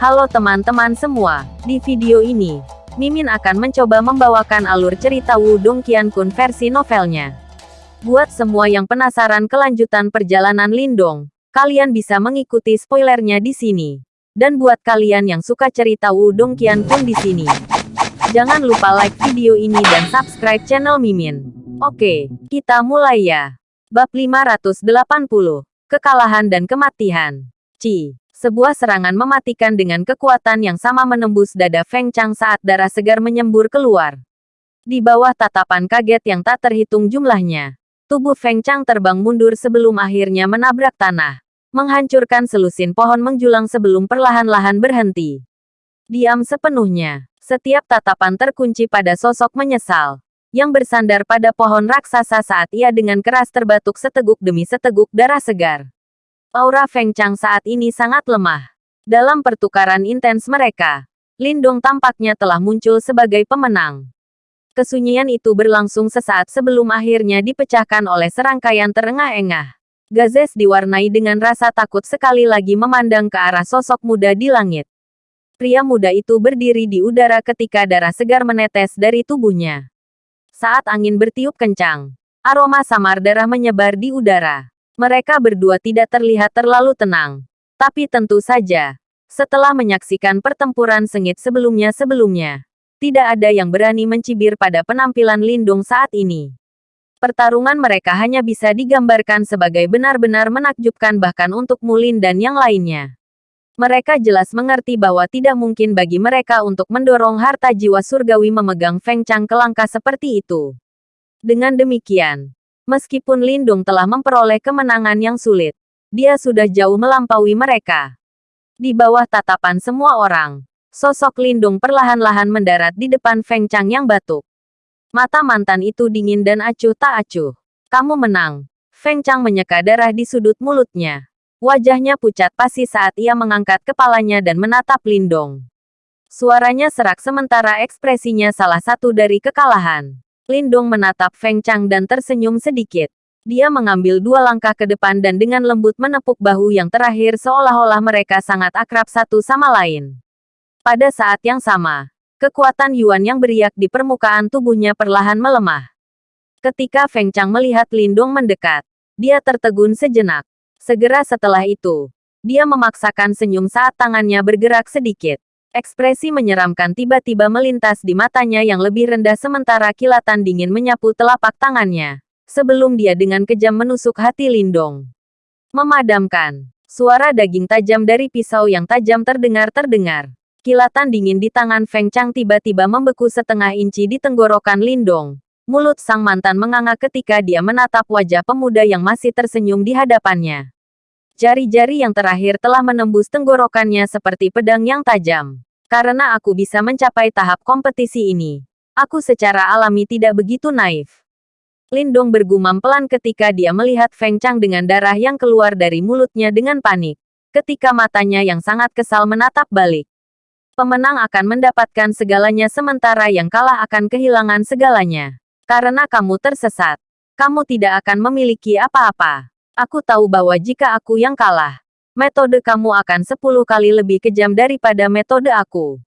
Halo teman-teman semua, di video ini, Mimin akan mencoba membawakan alur cerita Wudong Qiankun versi novelnya. Buat semua yang penasaran kelanjutan perjalanan Lindong, kalian bisa mengikuti spoilernya di sini. Dan buat kalian yang suka cerita Wudong Qiankun di sini, jangan lupa like video ini dan subscribe channel Mimin. Oke, kita mulai ya. Bab 580, Kekalahan dan Kematian. Ci. Sebuah serangan mematikan dengan kekuatan yang sama menembus dada Feng Chang saat darah segar menyembur keluar. Di bawah tatapan kaget yang tak terhitung jumlahnya, tubuh Feng Chang terbang mundur sebelum akhirnya menabrak tanah, menghancurkan selusin pohon menjulang sebelum perlahan-lahan berhenti. Diam sepenuhnya, setiap tatapan terkunci pada sosok menyesal, yang bersandar pada pohon raksasa saat ia dengan keras terbatuk seteguk demi seteguk darah segar. Aura Feng Chang saat ini sangat lemah. Dalam pertukaran intens mereka, Lindong tampaknya telah muncul sebagai pemenang. Kesunyian itu berlangsung sesaat sebelum akhirnya dipecahkan oleh serangkaian terengah-engah. Gazes diwarnai dengan rasa takut sekali lagi memandang ke arah sosok muda di langit. Pria muda itu berdiri di udara ketika darah segar menetes dari tubuhnya. Saat angin bertiup kencang, aroma samar darah menyebar di udara. Mereka berdua tidak terlihat terlalu tenang. Tapi tentu saja, setelah menyaksikan pertempuran sengit sebelumnya-sebelumnya, tidak ada yang berani mencibir pada penampilan Lindung saat ini. Pertarungan mereka hanya bisa digambarkan sebagai benar-benar menakjubkan bahkan untuk Mulin dan yang lainnya. Mereka jelas mengerti bahwa tidak mungkin bagi mereka untuk mendorong harta jiwa surgawi memegang Feng Chang ke langkah seperti itu. Dengan demikian, Meskipun Lindung telah memperoleh kemenangan yang sulit, dia sudah jauh melampaui mereka. Di bawah tatapan semua orang, sosok Lindung perlahan-lahan mendarat di depan Feng Chang yang batuk. Mata mantan itu dingin dan acuh tak acuh. Kamu menang. Feng Chang menyeka darah di sudut mulutnya. Wajahnya pucat pasti saat ia mengangkat kepalanya dan menatap Lindong. Suaranya serak sementara ekspresinya salah satu dari kekalahan. Lindong menatap Feng Chang dan tersenyum sedikit. Dia mengambil dua langkah ke depan dan dengan lembut menepuk bahu yang terakhir seolah-olah mereka sangat akrab satu sama lain. Pada saat yang sama, kekuatan Yuan yang beriak di permukaan tubuhnya perlahan melemah. Ketika Feng Chang melihat Lindong mendekat, dia tertegun sejenak. Segera setelah itu, dia memaksakan senyum saat tangannya bergerak sedikit. Ekspresi menyeramkan tiba-tiba melintas di matanya yang lebih rendah sementara kilatan dingin menyapu telapak tangannya. Sebelum dia dengan kejam menusuk hati Lindong. Memadamkan. Suara daging tajam dari pisau yang tajam terdengar-terdengar. Kilatan dingin di tangan Feng Chang tiba-tiba membeku setengah inci di tenggorokan Lindong. Mulut sang mantan menganga ketika dia menatap wajah pemuda yang masih tersenyum di hadapannya. Jari-jari yang terakhir telah menembus tenggorokannya seperti pedang yang tajam. Karena aku bisa mencapai tahap kompetisi ini, aku secara alami tidak begitu naif. Lindong bergumam pelan ketika dia melihat Feng Chang dengan darah yang keluar dari mulutnya dengan panik. Ketika matanya yang sangat kesal menatap balik. Pemenang akan mendapatkan segalanya sementara yang kalah akan kehilangan segalanya. Karena kamu tersesat, kamu tidak akan memiliki apa-apa. Aku tahu bahwa jika aku yang kalah, metode kamu akan sepuluh kali lebih kejam daripada metode aku.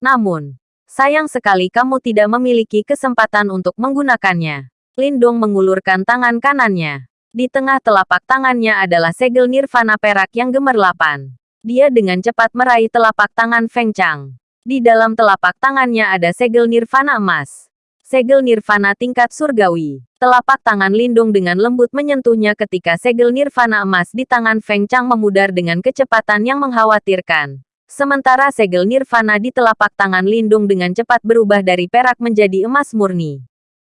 Namun, sayang sekali kamu tidak memiliki kesempatan untuk menggunakannya. Lindong mengulurkan tangan kanannya. Di tengah telapak tangannya adalah segel nirvana perak yang gemerlapan. Dia dengan cepat meraih telapak tangan Feng Chang. Di dalam telapak tangannya ada segel nirvana emas segel nirvana tingkat surgawi. Telapak tangan Lindung dengan lembut menyentuhnya ketika segel nirvana emas di tangan Feng Chang memudar dengan kecepatan yang mengkhawatirkan. Sementara segel nirvana di telapak tangan Lindung dengan cepat berubah dari perak menjadi emas murni.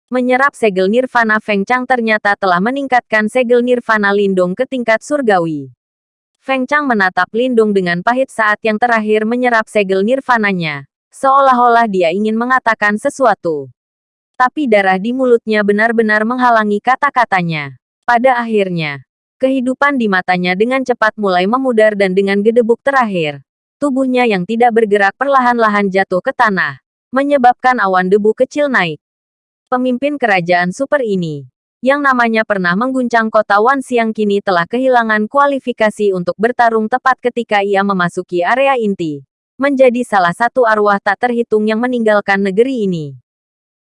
Menyerap segel nirvana Feng Chang ternyata telah meningkatkan segel nirvana Lindung ke tingkat surgawi. Feng Chang menatap Lindung dengan pahit saat yang terakhir menyerap segel nirvananya. Seolah-olah dia ingin mengatakan sesuatu tapi darah di mulutnya benar-benar menghalangi kata-katanya. Pada akhirnya, kehidupan di matanya dengan cepat mulai memudar dan dengan gedebuk terakhir, tubuhnya yang tidak bergerak perlahan-lahan jatuh ke tanah, menyebabkan awan debu kecil naik. Pemimpin kerajaan super ini, yang namanya pernah mengguncang kota Wan Xiang kini telah kehilangan kualifikasi untuk bertarung tepat ketika ia memasuki area inti. Menjadi salah satu arwah tak terhitung yang meninggalkan negeri ini.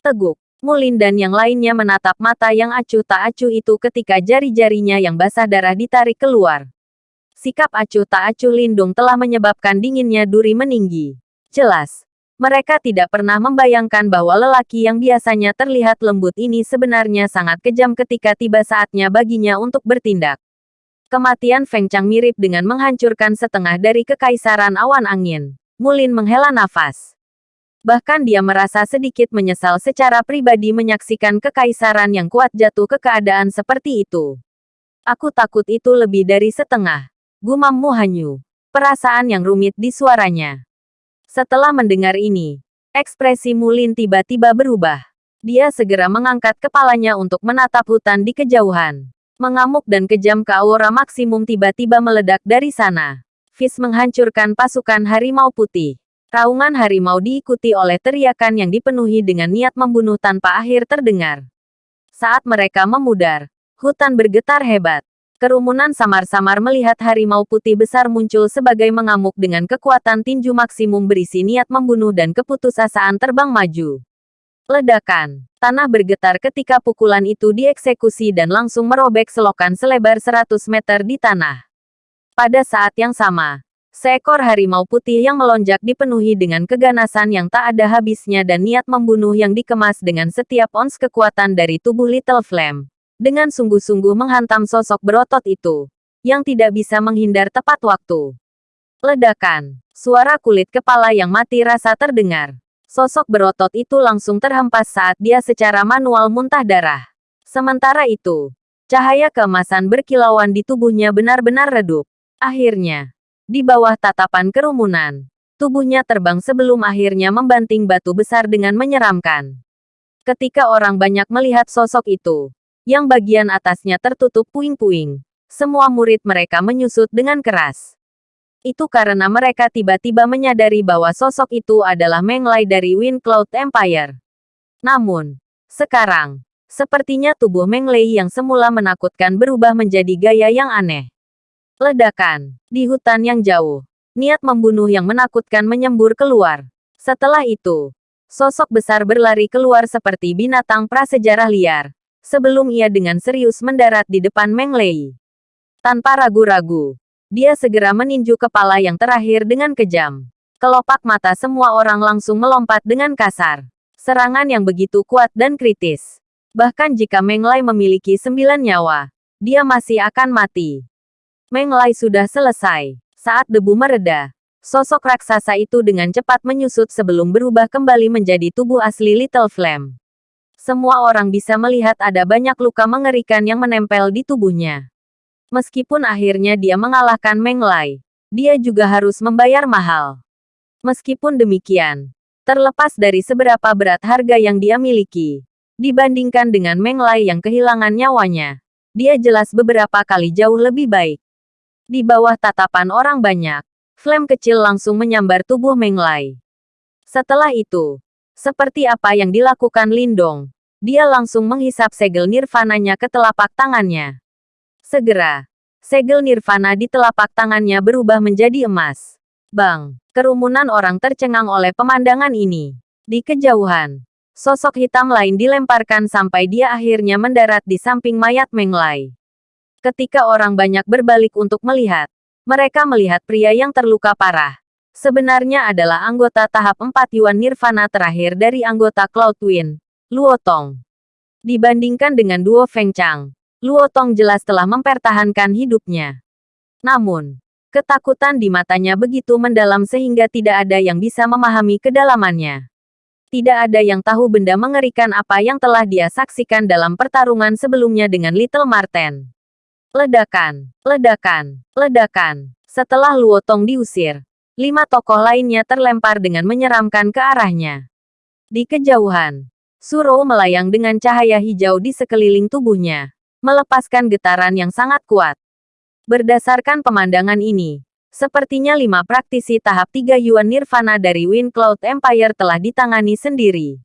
Teguk, Mulin dan yang lainnya menatap mata yang acuh tak acuh itu ketika jari-jarinya yang basah darah ditarik keluar. Sikap acuh tak acuh Lindung telah menyebabkan dinginnya duri meninggi. Jelas, mereka tidak pernah membayangkan bahwa lelaki yang biasanya terlihat lembut ini sebenarnya sangat kejam ketika tiba saatnya baginya untuk bertindak. Kematian Feng Chang mirip dengan menghancurkan setengah dari kekaisaran awan angin. Mulin menghela nafas. Bahkan dia merasa sedikit menyesal secara pribadi menyaksikan kekaisaran yang kuat jatuh ke keadaan seperti itu. Aku takut itu lebih dari setengah. Gumam Mu Hanyu. Perasaan yang rumit di suaranya. Setelah mendengar ini, ekspresi Mulin tiba-tiba berubah. Dia segera mengangkat kepalanya untuk menatap hutan di kejauhan. Mengamuk dan kejam ke aura maksimum tiba-tiba meledak dari sana. Fis menghancurkan pasukan harimau putih. Raungan harimau diikuti oleh teriakan yang dipenuhi dengan niat membunuh tanpa akhir terdengar. Saat mereka memudar, hutan bergetar hebat. Kerumunan samar-samar melihat harimau putih besar muncul sebagai mengamuk dengan kekuatan tinju maksimum berisi niat membunuh dan keputusasaan terbang maju. Ledakan. Tanah bergetar ketika pukulan itu dieksekusi dan langsung merobek selokan selebar 100 meter di tanah. Pada saat yang sama, seekor harimau putih yang melonjak dipenuhi dengan keganasan yang tak ada habisnya dan niat membunuh yang dikemas dengan setiap ons kekuatan dari tubuh Little Flame dengan sungguh-sungguh menghantam sosok berotot itu, yang tidak bisa menghindar tepat waktu. Ledakan, suara kulit kepala yang mati rasa terdengar. Sosok berotot itu langsung terhempas saat dia secara manual muntah darah. Sementara itu, cahaya keemasan berkilauan di tubuhnya benar-benar redup. Akhirnya, di bawah tatapan kerumunan, tubuhnya terbang sebelum akhirnya membanting batu besar dengan menyeramkan. Ketika orang banyak melihat sosok itu, yang bagian atasnya tertutup puing-puing. Semua murid mereka menyusut dengan keras. Itu karena mereka tiba-tiba menyadari bahwa sosok itu adalah Meng Lai dari Wind Cloud Empire. Namun, sekarang, sepertinya tubuh Meng Lei yang semula menakutkan berubah menjadi gaya yang aneh. Ledakan. Di hutan yang jauh, niat membunuh yang menakutkan menyembur keluar. Setelah itu, sosok besar berlari keluar seperti binatang prasejarah liar, sebelum ia dengan serius mendarat di depan Meng Lei. Tanpa ragu-ragu, dia segera meninju kepala yang terakhir dengan kejam. Kelopak mata semua orang langsung melompat dengan kasar. Serangan yang begitu kuat dan kritis. Bahkan jika Meng Lei memiliki sembilan nyawa, dia masih akan mati. Meng Lei sudah selesai. Saat debu mereda, sosok raksasa itu dengan cepat menyusut sebelum berubah kembali menjadi tubuh asli Little Flame semua orang bisa melihat ada banyak luka mengerikan yang menempel di tubuhnya. Meskipun akhirnya dia mengalahkan Meng Lai, dia juga harus membayar mahal. Meskipun demikian, terlepas dari seberapa berat harga yang dia miliki, dibandingkan dengan Meng Lai yang kehilangan nyawanya, dia jelas beberapa kali jauh lebih baik. Di bawah tatapan orang banyak, Flame kecil langsung menyambar tubuh Meng Lai. Setelah itu, seperti apa yang dilakukan Lindong, dia langsung menghisap segel nirvananya ke telapak tangannya. Segera, segel nirvana di telapak tangannya berubah menjadi emas. Bang, kerumunan orang tercengang oleh pemandangan ini. Di kejauhan, sosok hitam lain dilemparkan sampai dia akhirnya mendarat di samping mayat Menglai. Ketika orang banyak berbalik untuk melihat, mereka melihat pria yang terluka parah. Sebenarnya adalah anggota tahap 4 Yuan Nirvana terakhir dari anggota Cloud Twin, Luo Tong. Dibandingkan dengan duo Feng Chang, Luo Tong jelas telah mempertahankan hidupnya. Namun, ketakutan di matanya begitu mendalam sehingga tidak ada yang bisa memahami kedalamannya. Tidak ada yang tahu benda mengerikan apa yang telah dia saksikan dalam pertarungan sebelumnya dengan Little Marten. Ledakan, ledakan, ledakan. Setelah Luo Tong diusir, lima tokoh lainnya terlempar dengan menyeramkan ke arahnya. Di kejauhan, Suro melayang dengan cahaya hijau di sekeliling tubuhnya, melepaskan getaran yang sangat kuat. Berdasarkan pemandangan ini, sepertinya lima praktisi tahap tiga Yuan Nirvana dari Wind Cloud Empire telah ditangani sendiri.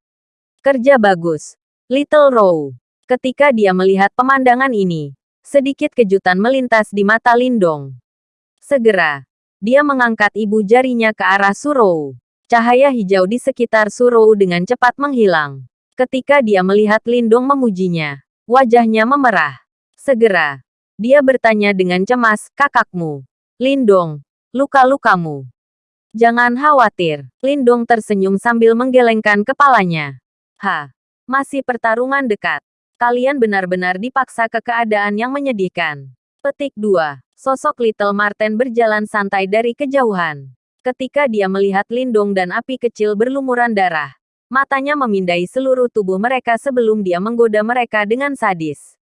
Kerja bagus, Little Row. Ketika dia melihat pemandangan ini, sedikit kejutan melintas di mata Lindong. Segera, dia mengangkat ibu jarinya ke arah Surou. Cahaya hijau di sekitar Surou dengan cepat menghilang. Ketika dia melihat Lindong memujinya, wajahnya memerah. Segera, dia bertanya dengan cemas, kakakmu. Lindong, luka-lukamu. Jangan khawatir, Lindong tersenyum sambil menggelengkan kepalanya. Ha, masih pertarungan dekat. Kalian benar-benar dipaksa ke keadaan yang menyedihkan. Petik 2. Sosok Little Marten berjalan santai dari kejauhan. Ketika dia melihat Lindung dan api kecil berlumuran darah, matanya memindai seluruh tubuh mereka sebelum dia menggoda mereka dengan sadis.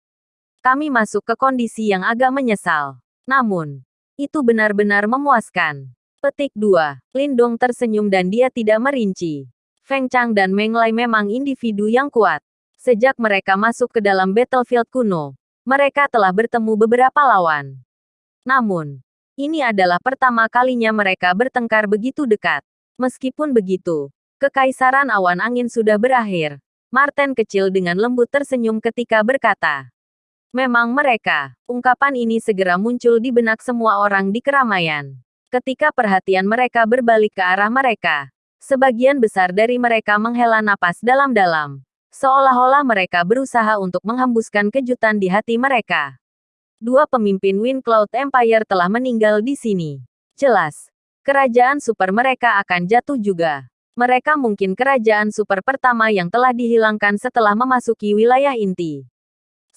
Kami masuk ke kondisi yang agak menyesal. Namun, itu benar-benar memuaskan. Petik 2. Lindong tersenyum dan dia tidak merinci. Feng Chang dan Meng Lai memang individu yang kuat. Sejak mereka masuk ke dalam battlefield kuno, mereka telah bertemu beberapa lawan. Namun, ini adalah pertama kalinya mereka bertengkar begitu dekat. Meskipun begitu, kekaisaran awan angin sudah berakhir. Martin kecil dengan lembut tersenyum ketika berkata, Memang mereka, ungkapan ini segera muncul di benak semua orang di keramaian. Ketika perhatian mereka berbalik ke arah mereka, sebagian besar dari mereka menghela napas dalam-dalam. Seolah-olah mereka berusaha untuk menghembuskan kejutan di hati mereka. Dua pemimpin Wind Cloud Empire telah meninggal di sini. Jelas, kerajaan super mereka akan jatuh juga. Mereka mungkin kerajaan super pertama yang telah dihilangkan setelah memasuki wilayah inti.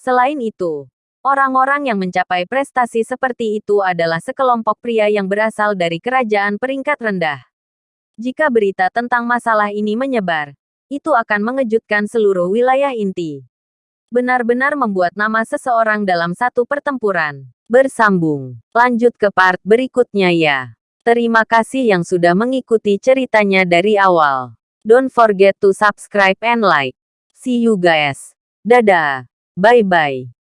Selain itu, orang-orang yang mencapai prestasi seperti itu adalah sekelompok pria yang berasal dari kerajaan peringkat rendah. Jika berita tentang masalah ini menyebar, itu akan mengejutkan seluruh wilayah inti. Benar-benar membuat nama seseorang dalam satu pertempuran. Bersambung. Lanjut ke part berikutnya ya. Terima kasih yang sudah mengikuti ceritanya dari awal. Don't forget to subscribe and like. See you guys. Dadah. Bye-bye.